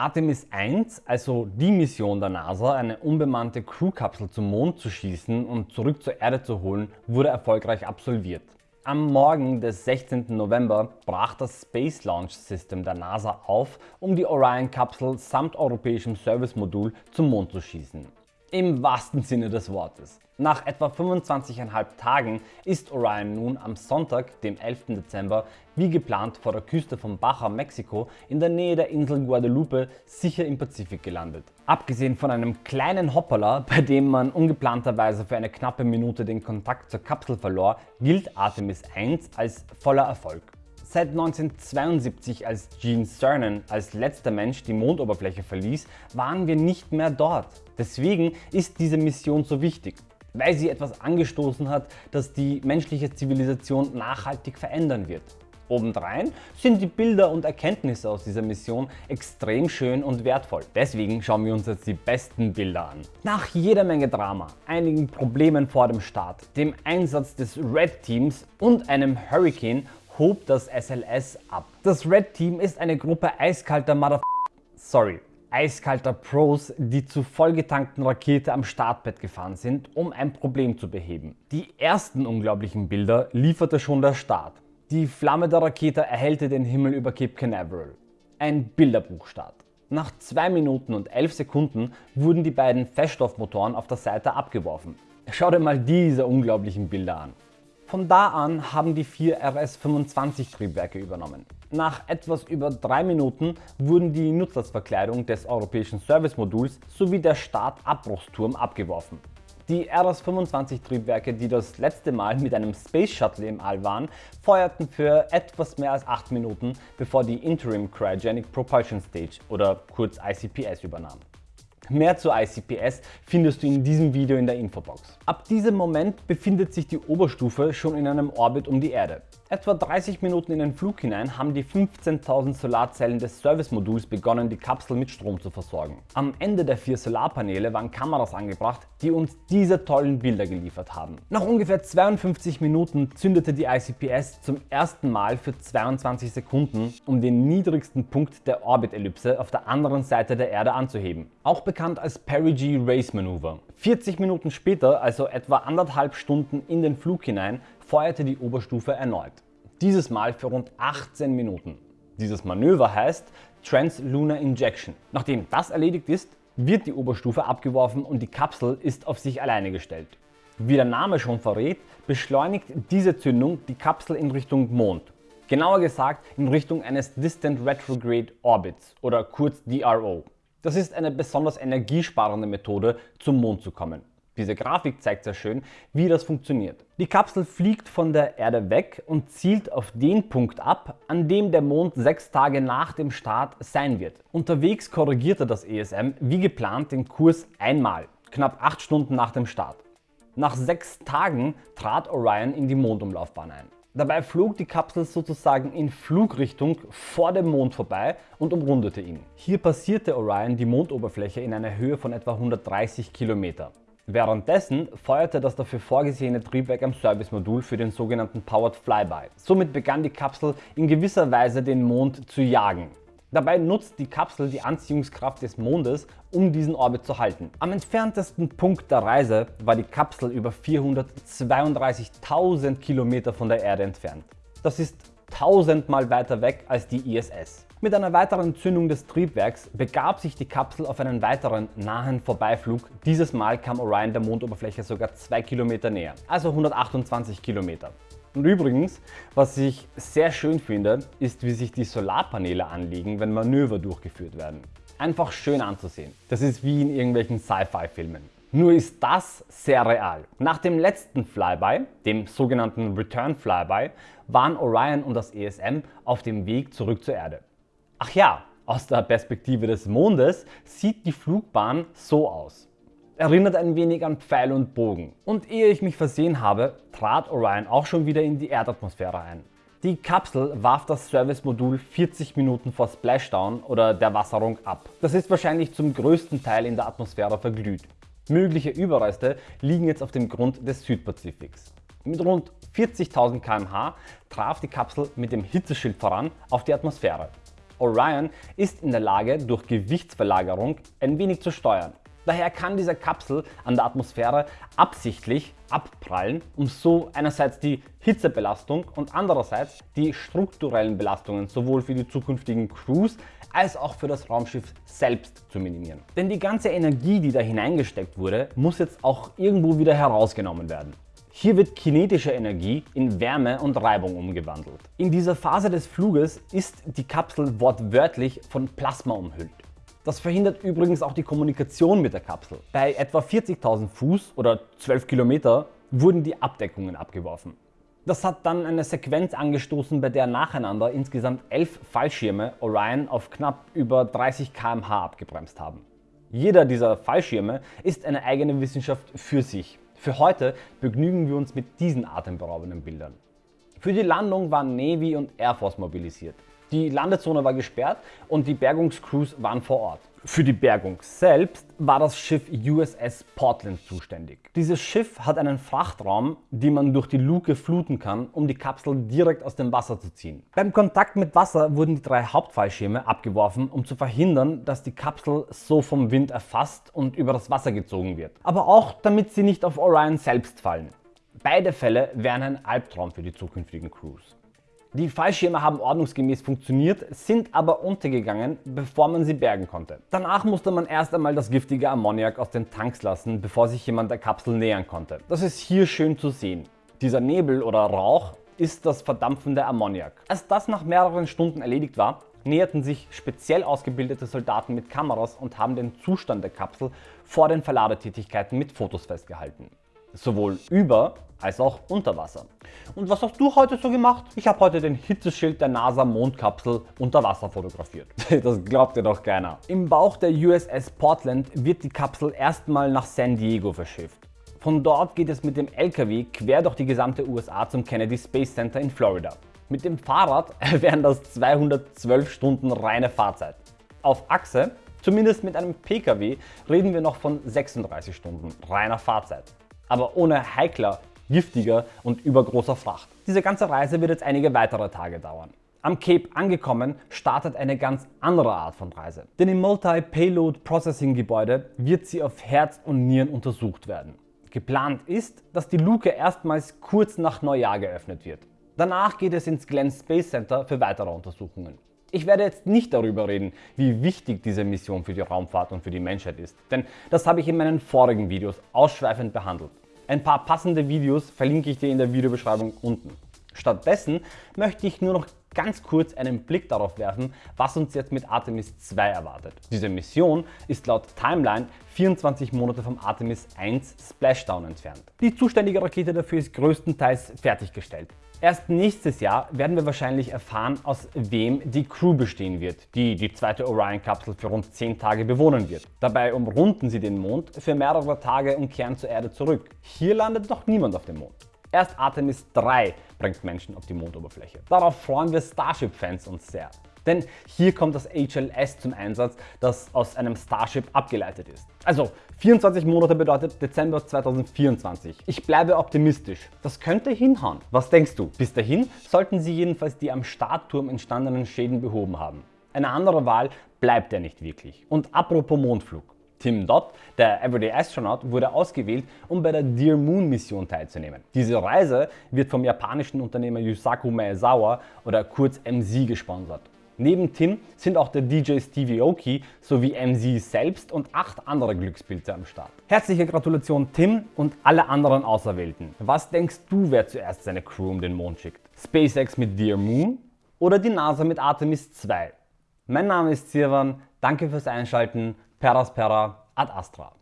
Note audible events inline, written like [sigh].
Artemis 1, also die Mission der NASA, eine unbemannte Crewkapsel zum Mond zu schießen und zurück zur Erde zu holen, wurde erfolgreich absolviert. Am Morgen des 16. November brach das Space Launch System der NASA auf, um die Orion-Kapsel samt europäischem Service-Modul zum Mond zu schießen. Im wahrsten Sinne des Wortes. Nach etwa 25,5 Tagen ist Orion nun am Sonntag, dem 11. Dezember, wie geplant vor der Küste von Baja, Mexiko, in der Nähe der Insel Guadalupe, sicher im Pazifik gelandet. Abgesehen von einem kleinen Hoppala, bei dem man ungeplanterweise für eine knappe Minute den Kontakt zur Kapsel verlor, gilt Artemis 1 als voller Erfolg. Seit 1972, als Gene Cernan als letzter Mensch die Mondoberfläche verließ, waren wir nicht mehr dort. Deswegen ist diese Mission so wichtig, weil sie etwas angestoßen hat, das die menschliche Zivilisation nachhaltig verändern wird. Obendrein sind die Bilder und Erkenntnisse aus dieser Mission extrem schön und wertvoll. Deswegen schauen wir uns jetzt die besten Bilder an. Nach jeder Menge Drama, einigen Problemen vor dem Start, dem Einsatz des Red Teams und einem Hurricane hob das SLS ab. Das Red Team ist eine Gruppe eiskalter Mother... Sorry, eiskalter Pros, die zu vollgetankten Rakete am Startbett gefahren sind, um ein Problem zu beheben. Die ersten unglaublichen Bilder lieferte schon der Start. Die Flamme der Rakete erhellte den Himmel über Cape Canaveral. Ein Bilderbuchstart. Nach 2 Minuten und 11 Sekunden wurden die beiden Feststoffmotoren auf der Seite abgeworfen. Schau dir mal diese unglaublichen Bilder an. Von da an haben die vier RS-25 Triebwerke übernommen. Nach etwas über drei Minuten wurden die Nutzlastverkleidung des europäischen Service-Moduls sowie der Start-Abbruchsturm abgeworfen. Die RS-25 Triebwerke, die das letzte Mal mit einem Space Shuttle im All waren, feuerten für etwas mehr als 8 Minuten, bevor die Interim Cryogenic Propulsion Stage oder kurz ICPS übernahm. Mehr zu ICPS findest du in diesem Video in der Infobox. Ab diesem Moment befindet sich die Oberstufe schon in einem Orbit um die Erde. Etwa 30 Minuten in den Flug hinein haben die 15.000 Solarzellen des Servicemoduls begonnen, die Kapsel mit Strom zu versorgen. Am Ende der vier Solarpaneele waren Kameras angebracht, die uns diese tollen Bilder geliefert haben. Nach ungefähr 52 Minuten zündete die ICPS zum ersten Mal für 22 Sekunden, um den niedrigsten Punkt der Orbitellipse auf der anderen Seite der Erde anzuheben. Auch bekannt als Perigee Race Maneuver. 40 Minuten später, also etwa anderthalb Stunden in den Flug hinein, feuerte die Oberstufe erneut. Dieses Mal für rund 18 Minuten. Dieses Manöver heißt Translunar Injection. Nachdem das erledigt ist, wird die Oberstufe abgeworfen und die Kapsel ist auf sich alleine gestellt. Wie der Name schon verrät, beschleunigt diese Zündung die Kapsel in Richtung Mond. Genauer gesagt in Richtung eines Distant Retrograde Orbits oder kurz DRO. Das ist eine besonders energiesparende Methode zum Mond zu kommen. Diese Grafik zeigt sehr schön, wie das funktioniert. Die Kapsel fliegt von der Erde weg und zielt auf den Punkt ab, an dem der Mond sechs Tage nach dem Start sein wird. Unterwegs korrigierte das ESM wie geplant den Kurs einmal, knapp acht Stunden nach dem Start. Nach sechs Tagen trat Orion in die Mondumlaufbahn ein. Dabei flog die Kapsel sozusagen in Flugrichtung vor dem Mond vorbei und umrundete ihn. Hier passierte Orion die Mondoberfläche in einer Höhe von etwa 130 Kilometer. Währenddessen feuerte das dafür vorgesehene Triebwerk am Servicemodul für den sogenannten Powered Flyby. Somit begann die Kapsel in gewisser Weise den Mond zu jagen. Dabei nutzt die Kapsel die Anziehungskraft des Mondes, um diesen Orbit zu halten. Am entferntesten Punkt der Reise war die Kapsel über 432.000 Kilometer von der Erde entfernt. Das ist tausendmal weiter weg als die ISS. Mit einer weiteren Zündung des Triebwerks begab sich die Kapsel auf einen weiteren nahen Vorbeiflug. Dieses Mal kam Orion der Mondoberfläche sogar 2 Kilometer näher, also 128 Kilometer. Und übrigens, was ich sehr schön finde, ist wie sich die Solarpaneele anlegen, wenn Manöver durchgeführt werden. Einfach schön anzusehen. Das ist wie in irgendwelchen Sci-Fi-Filmen. Nur ist das sehr real. Nach dem letzten Flyby, dem sogenannten Return Flyby, waren Orion und das ESM auf dem Weg zurück zur Erde. Ach ja, aus der Perspektive des Mondes sieht die Flugbahn so aus. Erinnert ein wenig an Pfeil und Bogen. Und ehe ich mich versehen habe, trat Orion auch schon wieder in die Erdatmosphäre ein. Die Kapsel warf das Servicemodul 40 Minuten vor Splashdown oder der Wasserung ab. Das ist wahrscheinlich zum größten Teil in der Atmosphäre verglüht. Mögliche Überreste liegen jetzt auf dem Grund des Südpazifiks. Mit rund 40.000 km/h traf die Kapsel mit dem Hitzeschild voran auf die Atmosphäre. Orion ist in der Lage, durch Gewichtsverlagerung ein wenig zu steuern. Daher kann diese Kapsel an der Atmosphäre absichtlich abprallen, um so einerseits die Hitzebelastung und andererseits die strukturellen Belastungen sowohl für die zukünftigen Crews als auch für das Raumschiff selbst zu minimieren. Denn die ganze Energie, die da hineingesteckt wurde, muss jetzt auch irgendwo wieder herausgenommen werden. Hier wird kinetische Energie in Wärme und Reibung umgewandelt. In dieser Phase des Fluges ist die Kapsel wortwörtlich von Plasma umhüllt. Das verhindert übrigens auch die Kommunikation mit der Kapsel. Bei etwa 40.000 Fuß oder 12 Kilometer wurden die Abdeckungen abgeworfen. Das hat dann eine Sequenz angestoßen, bei der nacheinander insgesamt 11 Fallschirme Orion auf knapp über 30 km/h abgebremst haben. Jeder dieser Fallschirme ist eine eigene Wissenschaft für sich. Für heute begnügen wir uns mit diesen atemberaubenden Bildern. Für die Landung waren Navy und Air Force mobilisiert. Die Landezone war gesperrt und die Bergungscrews waren vor Ort. Für die Bergung selbst war das Schiff USS Portland zuständig. Dieses Schiff hat einen Frachtraum, den man durch die Luke fluten kann, um die Kapsel direkt aus dem Wasser zu ziehen. Beim Kontakt mit Wasser wurden die drei Hauptfallschirme abgeworfen, um zu verhindern, dass die Kapsel so vom Wind erfasst und über das Wasser gezogen wird. Aber auch damit sie nicht auf Orion selbst fallen. Beide Fälle wären ein Albtraum für die zukünftigen Crews. Die Fallschirme haben ordnungsgemäß funktioniert, sind aber untergegangen, bevor man sie bergen konnte. Danach musste man erst einmal das giftige Ammoniak aus den Tanks lassen, bevor sich jemand der Kapsel nähern konnte. Das ist hier schön zu sehen. Dieser Nebel oder Rauch ist das verdampfende Ammoniak. Als das nach mehreren Stunden erledigt war, näherten sich speziell ausgebildete Soldaten mit Kameras und haben den Zustand der Kapsel vor den Verladetätigkeiten mit Fotos festgehalten sowohl über als auch unter Wasser. Und was hast du heute so gemacht? Ich habe heute den Hitzeschild der NASA Mondkapsel unter Wasser fotografiert. [laughs] Das glaubt dir doch keiner. Im Bauch der USS Portland wird die Kapsel erstmal nach San Diego verschifft. Von dort geht es mit dem LKW quer durch die gesamte USA zum Kennedy Space Center in Florida. Mit dem Fahrrad [laughs] wären das 212 Stunden reine Fahrzeit. Auf Achse, zumindest mit einem PKW, reden wir noch von 36 Stunden reiner Fahrzeit aber ohne heikler, giftiger und übergroßer Fracht. Diese ganze Reise wird jetzt einige weitere Tage dauern. Am Cape angekommen startet eine ganz andere Art von Reise. Denn im Multi-Payload Processing Gebäude wird sie auf Herz und Nieren untersucht werden. Geplant ist, dass die Luke erstmals kurz nach Neujahr geöffnet wird. Danach geht es ins Glenn Space Center für weitere Untersuchungen. Ich werde jetzt nicht darüber reden, wie wichtig diese Mission für die Raumfahrt und für die Menschheit ist, denn das habe ich in meinen vorigen Videos ausschweifend behandelt. Ein paar passende Videos verlinke ich dir in der Videobeschreibung unten. Stattdessen möchte ich nur noch ganz kurz einen Blick darauf werfen, was uns jetzt mit Artemis 2 erwartet. Diese Mission ist laut Timeline 24 Monate vom Artemis 1 Splashdown entfernt. Die zuständige Rakete dafür ist größtenteils fertiggestellt. Erst nächstes Jahr werden wir wahrscheinlich erfahren, aus wem die Crew bestehen wird, die die zweite Orion-Kapsel für rund 10 Tage bewohnen wird. Dabei umrunden sie den Mond für mehrere Tage und kehren zur Erde zurück. Hier landet noch niemand auf dem Mond. Erst Artemis 3 bringt Menschen auf die Mondoberfläche. Darauf freuen wir Starship-Fans uns sehr. Denn hier kommt das HLS zum Einsatz, das aus einem Starship abgeleitet ist. Also 24 Monate bedeutet Dezember 2024. Ich bleibe optimistisch. Das könnte hinhauen. Was denkst du? Bis dahin sollten Sie jedenfalls die am Startturm entstandenen Schäden behoben haben. Eine andere Wahl bleibt ja nicht wirklich. Und apropos Mondflug. Tim Dodd, der Everyday Astronaut, wurde ausgewählt, um bei der Dear Moon Mission teilzunehmen. Diese Reise wird vom japanischen Unternehmer Yusaku Maezawa oder kurz MZ gesponsert. Neben Tim sind auch der DJ Stevie Oki sowie MZ selbst und acht andere Glückspilze am Start. Herzliche Gratulation Tim und alle anderen Auserwählten. Was denkst du, wer zuerst seine Crew um den Mond schickt? SpaceX mit Dear Moon oder die NASA mit Artemis 2? Mein Name ist Sirwan, danke fürs Einschalten, Peraspera ad Astra.